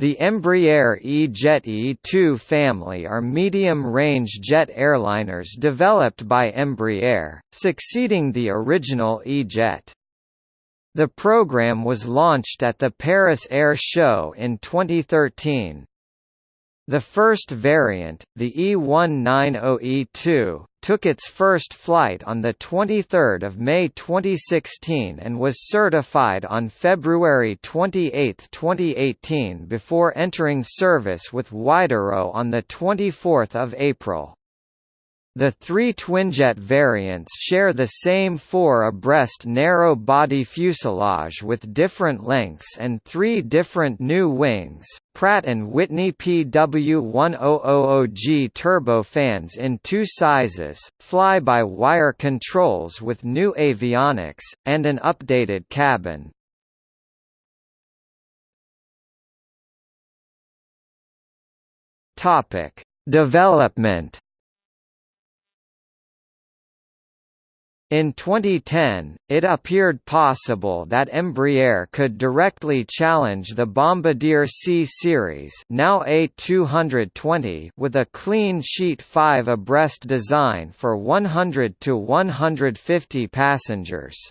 The Embraer E-Jet E2 family are medium-range jet airliners developed by Embraer, succeeding the original E-Jet. The program was launched at the Paris Air Show in 2013. The first variant, the E190E2, took its first flight on 23 May 2016 and was certified on February 28, 2018 before entering service with Widerøe on 24 April. The three twinjet variants share the same four abreast narrow-body fuselage with different lengths and three different new wings, Pratt & Whitney PW1000G turbofans in two sizes, fly-by-wire controls with new avionics, and an updated cabin. Development In 2010, it appeared possible that Embraer could directly challenge the Bombardier C series now A220 with a clean sheet 5 abreast design for 100 to 150 passengers.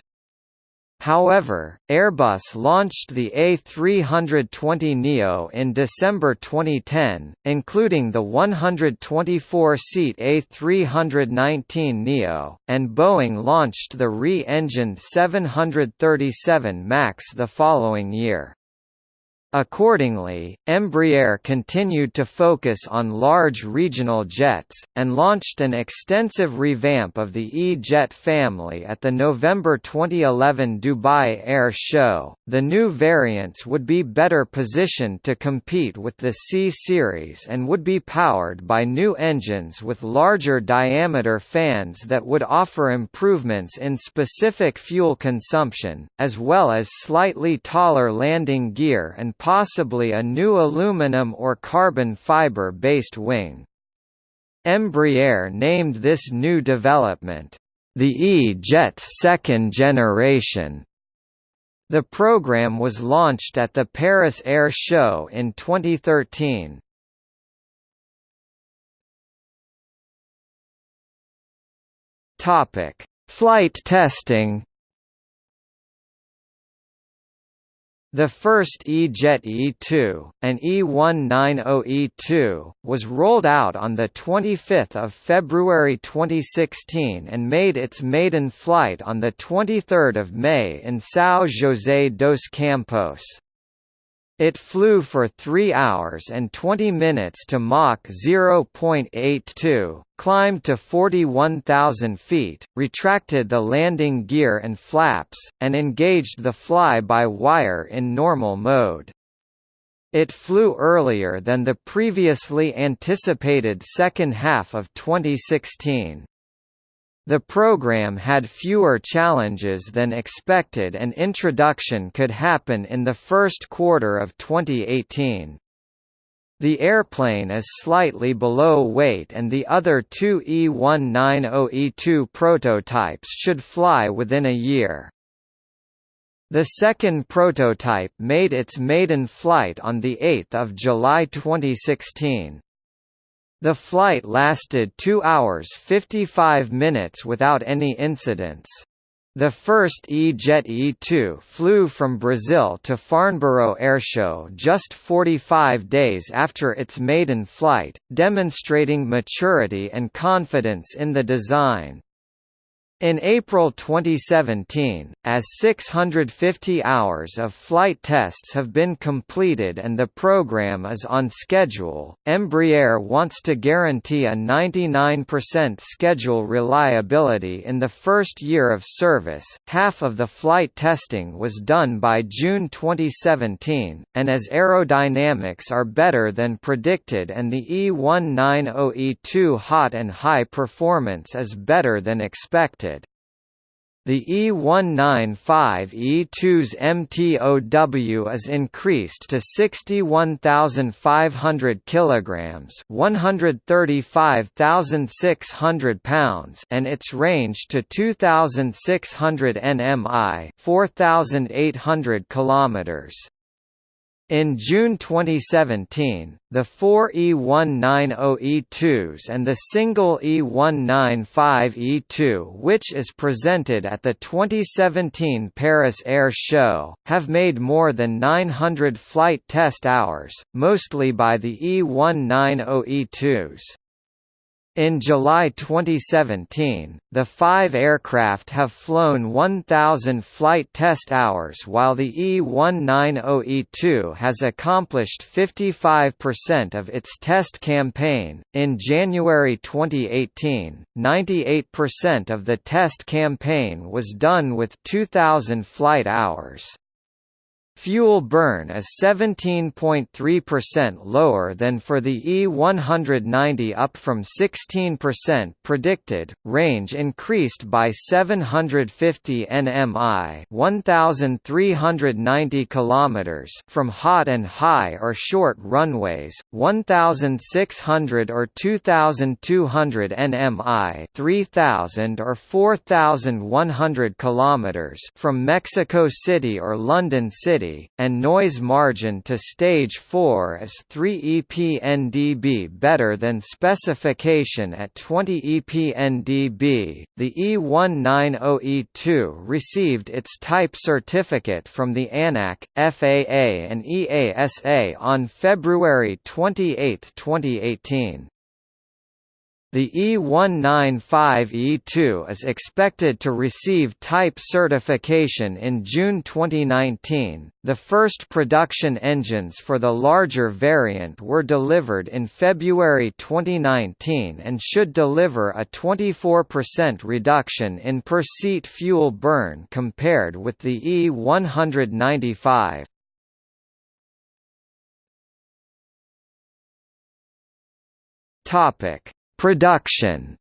However, Airbus launched the A320neo in December 2010, including the 124-seat A319neo, and Boeing launched the re-engined 737 MAX the following year. Accordingly, Embraer continued to focus on large regional jets, and launched an extensive revamp of the E-Jet family at the November 2011 Dubai Air Show. The new variants would be better positioned to compete with the C-Series and would be powered by new engines with larger diameter fans that would offer improvements in specific fuel consumption, as well as slightly taller landing gear and possibly a new aluminum or carbon fiber-based wing. Embraer named this new development, the E-Jet's second generation. The program was launched at the Paris Air Show in 2013. Topic: Flight testing The first E-Jet E2, an E190E2, was rolled out on 25 February 2016 and made its maiden flight on 23 May in São José dos Campos. It flew for 3 hours and 20 minutes to Mach 0.82, climbed to 41,000 feet, retracted the landing gear and flaps, and engaged the fly-by-wire in normal mode. It flew earlier than the previously anticipated second half of 2016. The program had fewer challenges than expected and introduction could happen in the first quarter of 2018. The airplane is slightly below weight and the other two E190E2 prototypes should fly within a year. The second prototype made its maiden flight on 8 July 2016. The flight lasted 2 hours 55 minutes without any incidents. The first E-Jet E2 flew from Brazil to Farnborough Airshow just 45 days after its maiden flight, demonstrating maturity and confidence in the design. In April 2017, as 650 hours of flight tests have been completed and the program is on schedule, Embraer wants to guarantee a 99% schedule reliability in the first year of service. Half of the flight testing was done by June 2017, and as aerodynamics are better than predicted and the E190E2 hot and high performance is better than expected, the E195E2's MTOW is increased to 61,500 kilograms, 135,600 pounds, and its range to 2,600 nmi, 4,800 kilometers. In June 2017, the four E190E2s and the single E195E2 which is presented at the 2017 Paris Air Show, have made more than 900 flight test hours, mostly by the E190E2s. In July 2017, the five aircraft have flown 1,000 flight test hours while the E190E2 has accomplished 55% of its test campaign. In January 2018, 98% of the test campaign was done with 2,000 flight hours. Fuel burn is 17.3% lower than for the E190 up from 16% predicted. Range increased by 750 nmi, 1390 kilometers from hot and high or short runways, 1600 or 2200 nmi, 3000 or 4100 kilometers from Mexico City or London City and noise margin to stage 4 is 3 EPNdB better than specification at 20 EPNdB. The E190E2 received its type certificate from the ANAC, FAA and EASA on February 28, 2018. The E195E2 is expected to receive type certification in June 2019. The first production engines for the larger variant were delivered in February 2019 and should deliver a 24% reduction in per seat fuel burn compared with the E195. Topic Production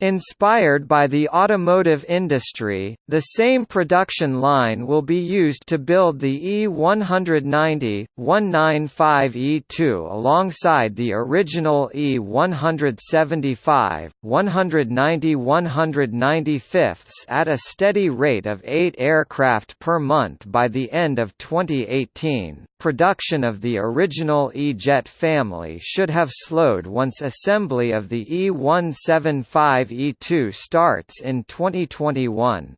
Inspired by the automotive industry, the same production line will be used to build the E190, 195E2 alongside the original E175, 190 195 at a steady rate of 8 aircraft per month by the end of 2018. Production of the original E-Jet family should have slowed once assembly of the E175 E2 starts in 2021.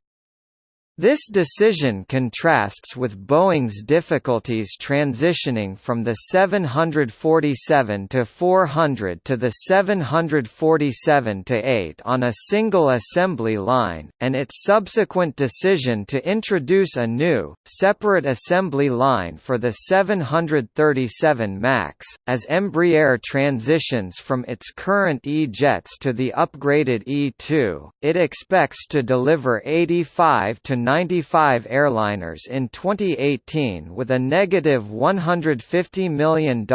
This decision contrasts with Boeing's difficulties transitioning from the 747 to 400 to the 747 to 8 on a single assembly line, and its subsequent decision to introduce a new, separate assembly line for the 737 MAX, as Embraer transitions from its current E-jets to the upgraded E2, it expects to deliver 85 to 95 airliners in 2018 with a negative $150 million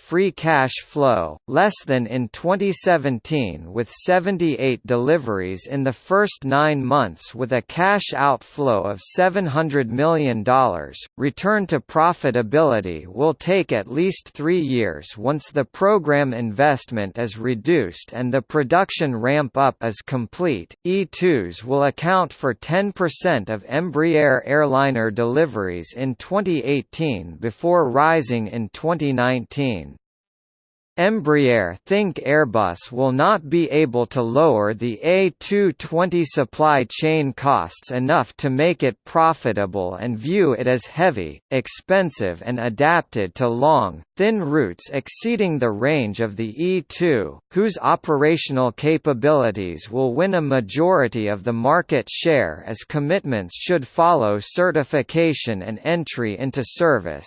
free cash flow, less than in 2017 with 78 deliveries in the first nine months with a cash outflow of $700 million. Return to profitability will take at least three years once the program investment is reduced and the production ramp up is complete. E2s will account for 10% of Embraer airliner deliveries in 2018 before rising in 2019. Embraer think Airbus will not be able to lower the A220 supply chain costs enough to make it profitable and view it as heavy, expensive and adapted to long, thin routes exceeding the range of the E2, whose operational capabilities will win a majority of the market share as commitments should follow certification and entry into service.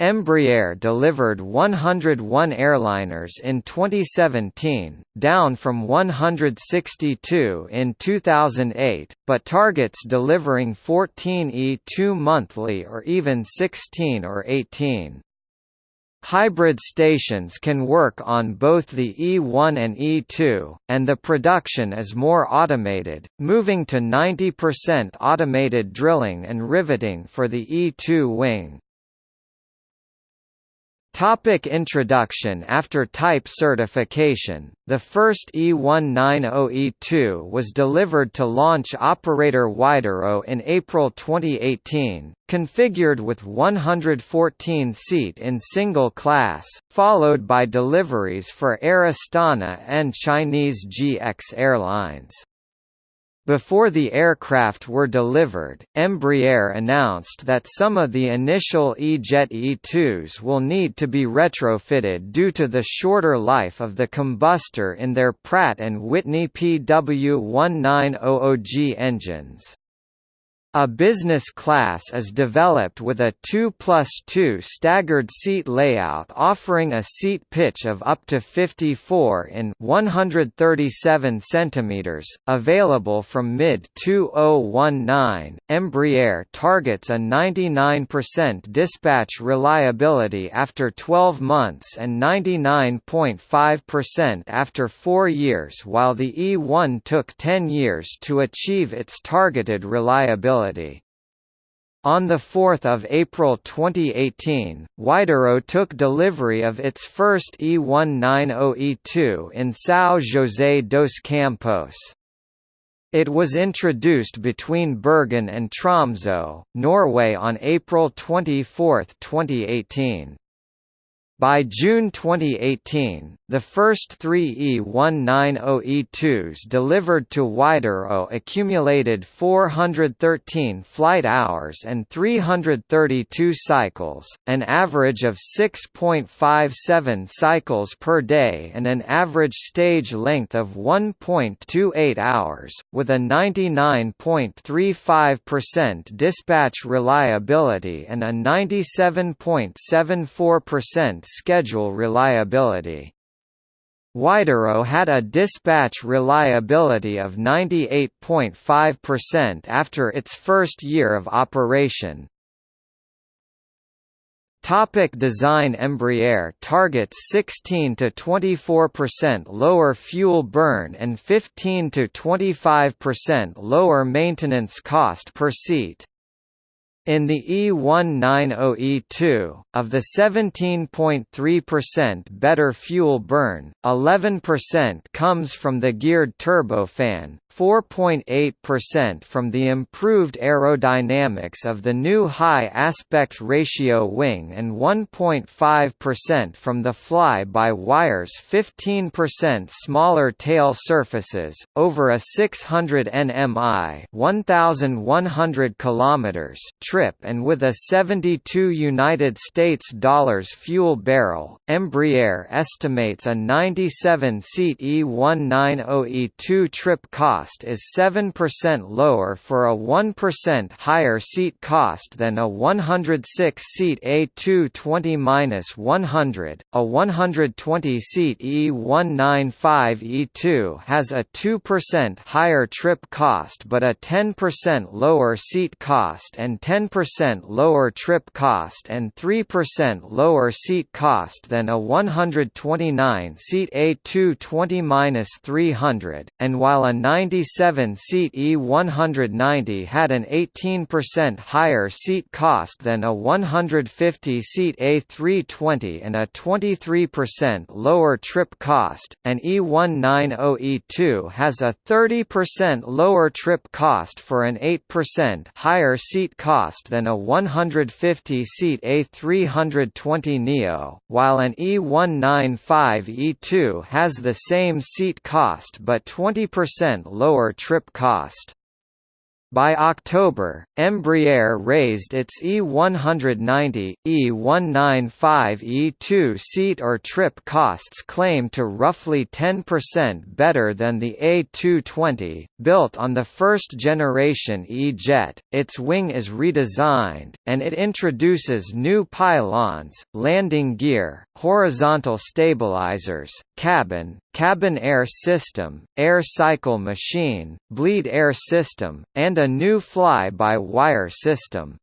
Embraer delivered 101 airliners in 2017, down from 162 in 2008, but targets delivering 14 E2 monthly or even 16 or 18. Hybrid stations can work on both the E1 and E2, and the production is more automated, moving to 90% automated drilling and riveting for the E2 wing. Topic introduction After type certification, the first E190E2 was delivered to launch operator Widerøe in April 2018, configured with 114 seat in single class, followed by deliveries for Air Astana and Chinese GX Airlines. Before the aircraft were delivered, Embraer announced that some of the initial E-Jet E-2s will need to be retrofitted due to the shorter life of the combustor in their Pratt & Whitney PW1900G engines. A business class is developed with a 2 plus 2 staggered seat layout offering a seat pitch of up to 54 in 137 cm, available from mid-2019. Embraer targets a 99% dispatch reliability after 12 months and 99.5% after 4 years while the E1 took 10 years to achieve its targeted reliability. On 4 April 2018, Widerøe took delivery of its first E190E2 in São José dos Campos. It was introduced between Bergen and Tromsø, Norway on April 24, 2018. By June 2018, the first three E190E2s delivered to Widerøe accumulated 413 flight hours and 332 cycles, an average of 6.57 cycles per day and an average stage length of 1.28 hours, with a 99.35% dispatch reliability and a 97.74% schedule reliability. Widerøe had a dispatch reliability of 98.5% after its first year of operation. Topic design Embraer targets 16 to 24% lower fuel burn and 15 to 25% lower maintenance cost per seat. In the E190E2, of the 17.3% better fuel burn, 11% comes from the geared turbofan, 4.8% from the improved aerodynamics of the new high aspect ratio wing and 1.5% from the fly-by-wire's 15% smaller tail surfaces, over a 600 nmi 1,100 kilometers trip and with a 72 United States dollars fuel barrel, Embraer estimates a 97-seat E190E2 trip cost is 7% lower for a 1% higher seat cost than a 106-seat A220-100. A 120-seat E195E2 has a 2% higher trip cost but a 10% lower seat cost and 10% lower trip cost and 3% lower seat cost than a 129-seat A220-300, and while a 97-seat E190 had an 18% higher seat cost than a 150-seat A320 and a 23% lower trip cost. An E190E2 has a 30% lower trip cost for an 8% higher seat cost than a 150-seat A320 Neo, while an E195E2 has the same seat cost but 20% lower lower trip cost. By October, Embraer raised its E190, E195 E2 seat or trip costs claim to roughly 10% better than the A220, built on the first-generation E-Jet. Its wing is redesigned, and it introduces new pylons, landing gear, horizontal stabilizers, cabin, cabin air system, air cycle machine, bleed air system, and a new fly-by-wire system.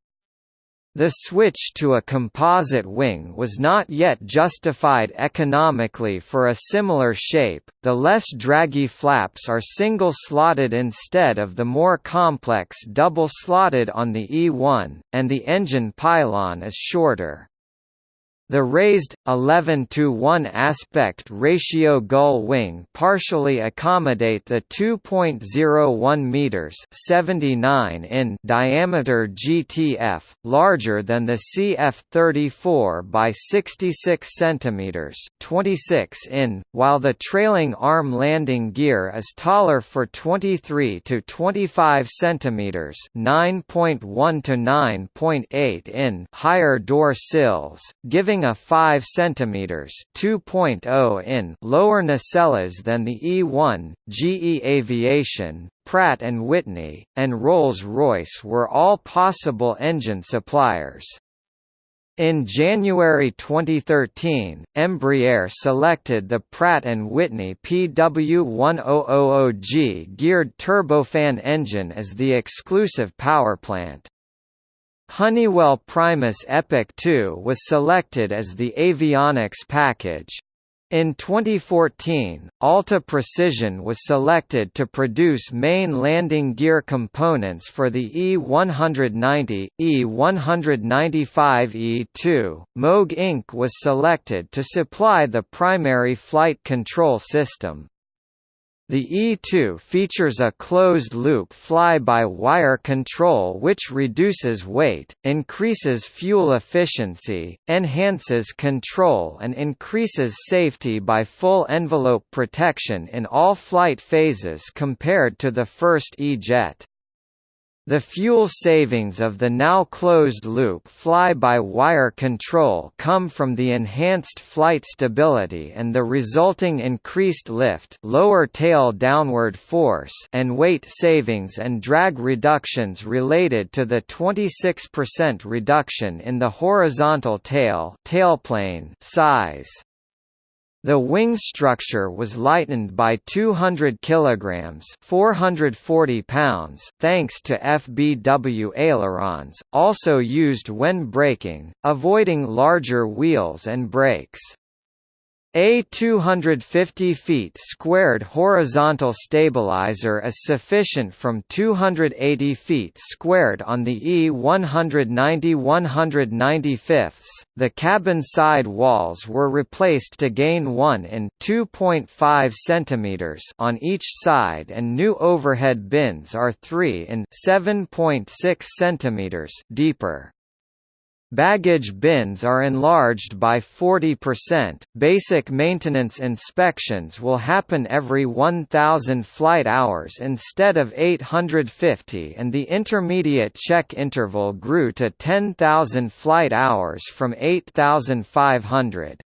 The switch to a composite wing was not yet justified economically for a similar shape, the less draggy flaps are single-slotted instead of the more complex double-slotted on the E1, and the engine pylon is shorter. The raised, 11 to 1 aspect ratio gull wing partially accommodate the 2.01 meters (79 in) diameter GTF, larger than the CF-34 by 66 centimeters (26 in), while the trailing arm landing gear is taller for 23 to 25 centimeters (9.1 to 9.8 in) higher door sills, giving a 5 cm (2.0 in) lower nacelles than the E1, GE Aviation, Pratt & Whitney, and Rolls-Royce were all possible engine suppliers. In January 2013, Embraer selected the Pratt & Whitney PW1000G geared turbofan engine as the exclusive powerplant. Honeywell Primus Epic 2 was selected as the avionics package. In 2014, Alta Precision was selected to produce main landing gear components for the E190, E195E2. Moog Inc. was selected to supply the primary flight control system. The E2 features a closed-loop fly-by-wire control which reduces weight, increases fuel efficiency, enhances control and increases safety by full envelope protection in all flight phases compared to the first E-jet. The fuel savings of the now closed-loop fly-by-wire control come from the enhanced flight stability and the resulting increased lift lower tail downward force and weight savings and drag reductions related to the 26% reduction in the horizontal tail tailplane size. The wing structure was lightened by 200 kilograms, 440 pounds, thanks to FBW ailerons, also used when braking, avoiding larger wheels and brakes. A 250 feet squared horizontal stabilizer is sufficient from 280 feet squared on the E190-195. The cabin side walls were replaced to gain 1 in 2.5 centimeters on each side and new overhead bins are 3 in 7.6 centimeters deeper. Baggage bins are enlarged by 40%. Basic maintenance inspections will happen every 1,000 flight hours instead of 850, and the intermediate check interval grew to 10,000 flight hours from 8,500.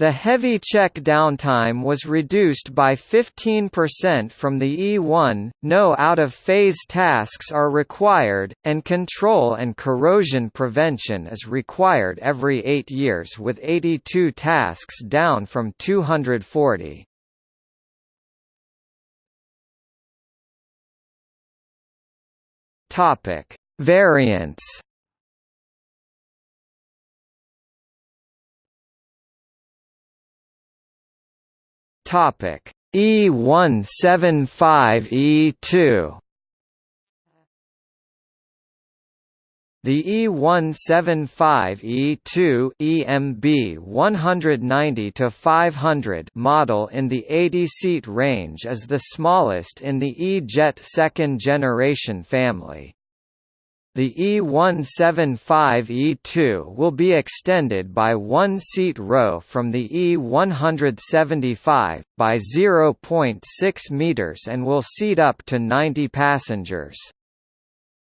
The heavy check downtime was reduced by 15% from the E1, no out-of-phase tasks are required, and control and corrosion prevention is required every eight years with 82 tasks down from 240. Variants Topic E175E2 The E175E2 EMB 190 to 500 model in the 80-seat range is the smallest in the E-Jet second generation family. The E175E2 will be extended by one seat row from the E175, by 0.6 meters and will seat up to 90 passengers.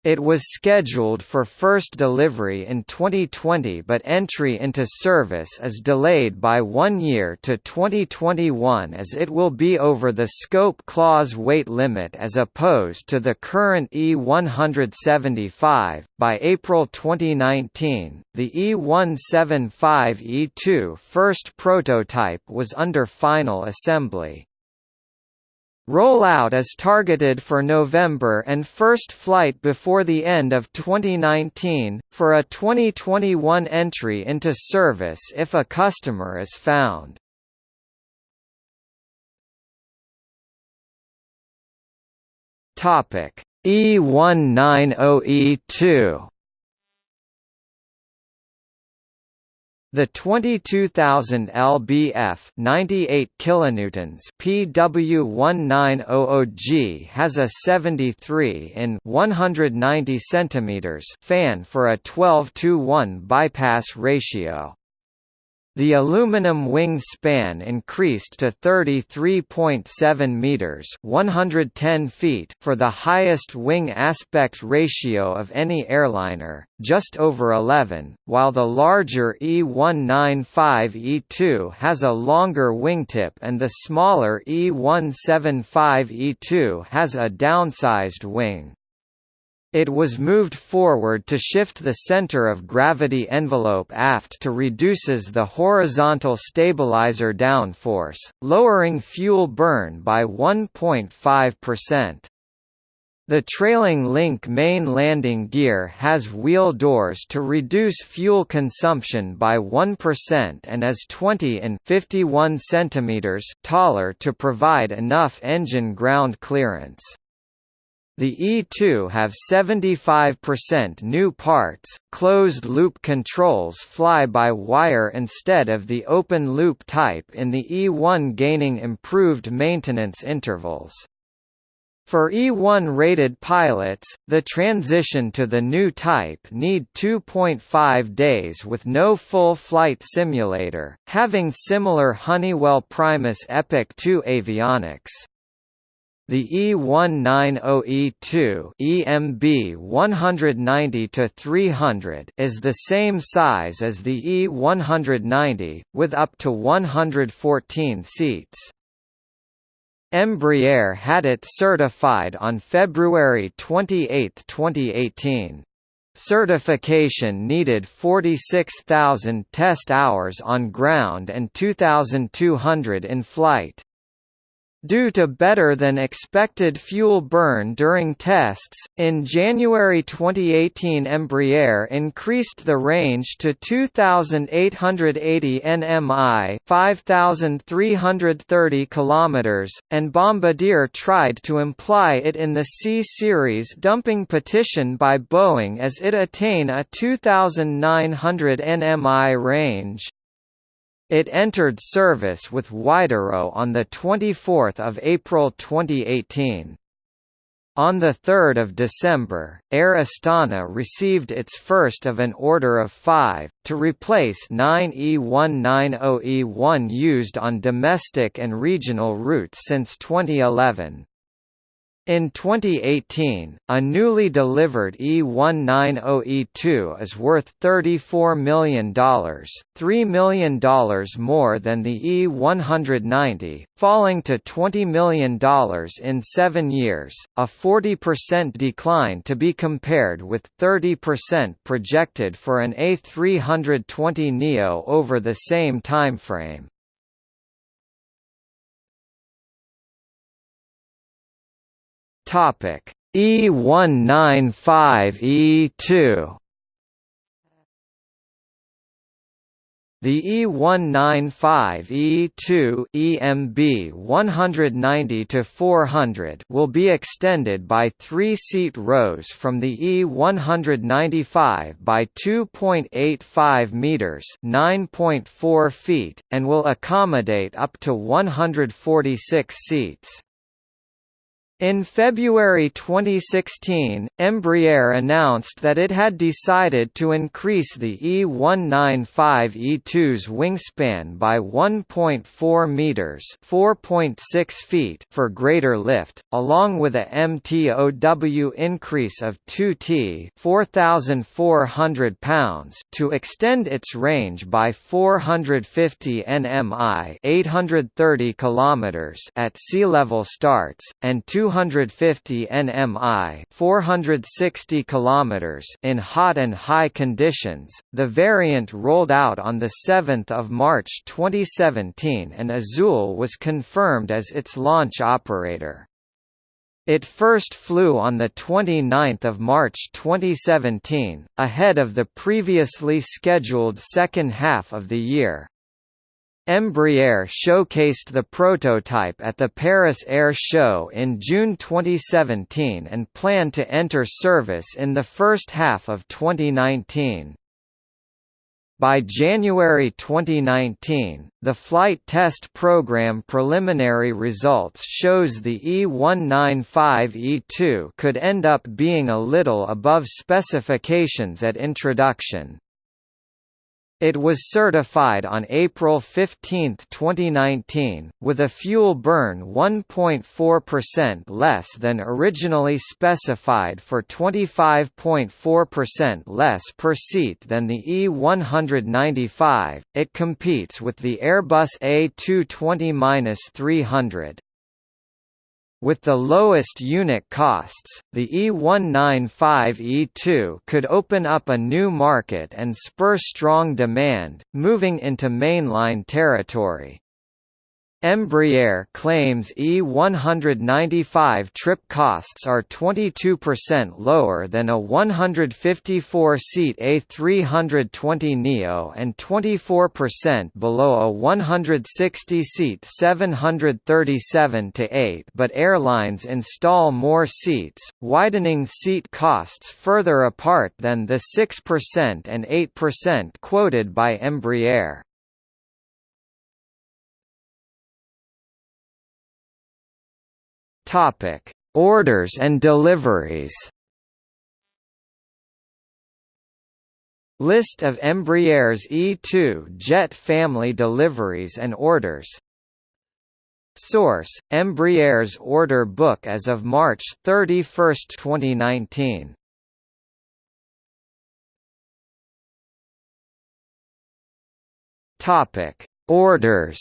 It was scheduled for first delivery in 2020 but entry into service is delayed by one year to 2021 as it will be over the scope clause weight limit as opposed to the current E175. By April 2019, the E175E2 first prototype was under final assembly. Rollout is targeted for November and first flight before the end of 2019, for a 2021 entry into service if a customer is found. E190E2 The 22,000 lbf 98 kilonewtons PW1900G has a 73 in 190 centimeters fan for a 12 to 1 bypass ratio. The aluminum wing span increased to 33.7 meters, 110 feet for the highest wing aspect ratio of any airliner, just over 11, while the larger E195E2 has a longer wingtip and the smaller E175E2 has a downsized wing. It was moved forward to shift the center of gravity envelope aft to reduces the horizontal stabilizer downforce, lowering fuel burn by 1.5%. The trailing link main landing gear has wheel doors to reduce fuel consumption by 1% and is 20 and 51 cm taller to provide enough engine ground clearance. The E2 have 75% new parts, closed-loop controls fly-by-wire instead of the open-loop type in the E1 gaining improved maintenance intervals. For E1-rated pilots, the transition to the new type need 2.5 days with no full flight simulator, having similar Honeywell Primus Epic 2 avionics. The E190E2 EMB 190-300 is the same size as the E190, with up to 114 seats. Embraer had it certified on February 28, 2018. Certification needed 46,000 test hours on ground and 2,200 in flight. Due to better than expected fuel burn during tests, in January 2018 Embraer increased the range to 2,880 nmi 5,330 km, and Bombardier tried to imply it in the C-Series dumping petition by Boeing as it attain a 2,900 nmi range. It entered service with Widerøe on 24 April 2018. On 3 December, Air Astana received its first of an order of five, to replace nine E190E1 used on domestic and regional routes since 2011. In 2018, a newly delivered E190E2 is worth $34 million, $3 million more than the E190, falling to $20 million in seven years, a 40% decline to be compared with 30% projected for an A320neo over the same timeframe. Topic E195E2 The E195E2 EMB 190 to 400 will be extended by 3-seat rows from the E195 by 2.85 meters, 9.4 feet, and will accommodate up to 146 seats. In February 2016, Embraer announced that it had decided to increase the E195-E2's wingspan by 1.4 meters (4.6 feet) for greater lift, along with a MTOW increase of 2t (4,400 pounds) to extend its range by 450 nmi (830 kilometers) at sea level starts and 200 250 nmi 460 km in hot and high conditions. The variant rolled out on 7 March 2017 and Azul was confirmed as its launch operator. It first flew on 29 March 2017, ahead of the previously scheduled second half of the year. Embraer showcased the prototype at the Paris Air Show in June 2017 and planned to enter service in the first half of 2019. By January 2019, the flight test program preliminary results shows the E195-E2 could end up being a little above specifications at introduction. It was certified on April 15, 2019, with a fuel burn 1.4% less than originally specified for 25.4% less per seat than the E195. It competes with the Airbus A220-300. With the lowest unit costs, the E195-E2 could open up a new market and spur strong demand, moving into mainline territory. Embraer claims E195 trip costs are 22% lower than a 154-seat A320neo and 24% below a 160-seat 737-8 but airlines install more seats, widening seat costs further apart than the 6% and 8% quoted by Embraer. Topic: Orders and deliveries. List of Embraer's E2 jet family deliveries and orders. Source: Embraer's order book as of March 31, 2019. Topic: Orders.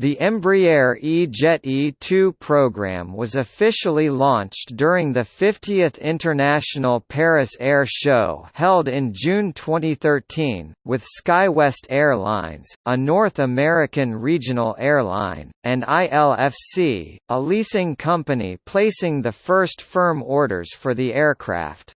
The Embraer E-Jet E2 program was officially launched during the 50th International Paris Air Show held in June 2013, with SkyWest Airlines, a North American regional airline, and ILFC, a leasing company placing the first firm orders for the aircraft.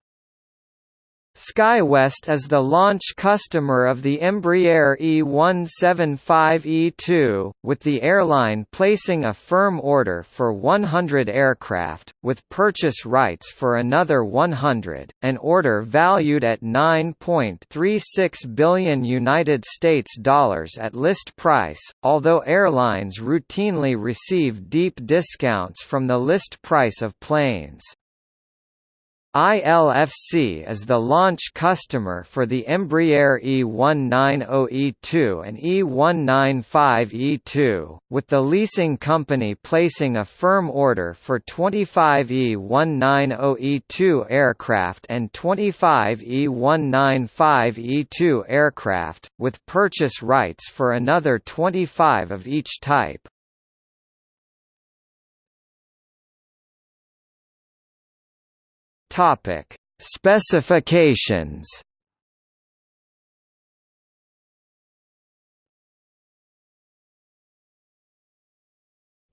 SkyWest is the launch customer of the Embraer E175-E2, with the airline placing a firm order for 100 aircraft, with purchase rights for another 100, an order valued at 9.36 billion United States dollars at list price, although airlines routinely receive deep discounts from the list price of planes. ILFC is the launch customer for the Embraer E190E2 and E195E2, with the leasing company placing a firm order for 25 E190E2 aircraft and 25 E195E2 aircraft, with purchase rights for another 25 of each type. Topic: Specifications.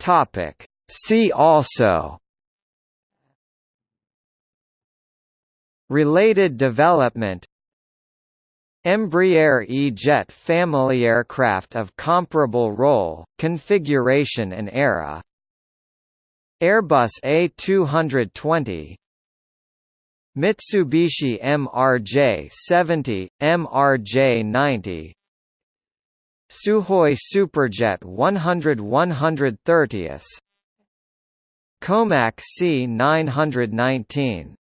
Topic: See also. Related development Embraer E-Jet family aircraft of comparable role, configuration and era Airbus A220 Mitsubishi MRJ-70, MRJ-90 Sukhoi Superjet 100 130 Comac C919